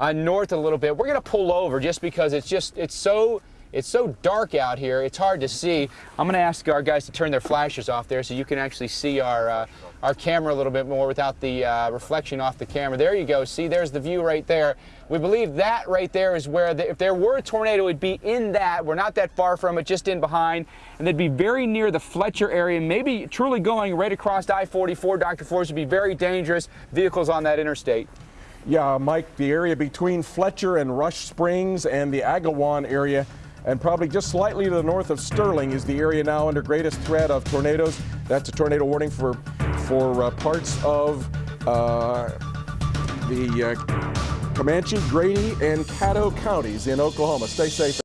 uh, north a little bit. We're going to pull over just because it's just it's so it's so dark out here, it's hard to see. I'm going to ask our guys to turn their flashes off there so you can actually see our, uh, our camera a little bit more without the uh, reflection off the camera. There you go. See, there's the view right there. We believe that right there is where, the, if there were a tornado, it would be in that. We're not that far from it, just in behind. And they'd be very near the Fletcher area, maybe truly going right across I-44. Dr. Forrest would be very dangerous. Vehicles on that interstate. Yeah, Mike, the area between Fletcher and Rush Springs and the Agawam area and probably just slightly to the north of Sterling is the area now under greatest threat of tornadoes. That's a tornado warning for, for uh, parts of uh, the uh, Comanche, Grady, and Caddo counties in Oklahoma. Stay safe.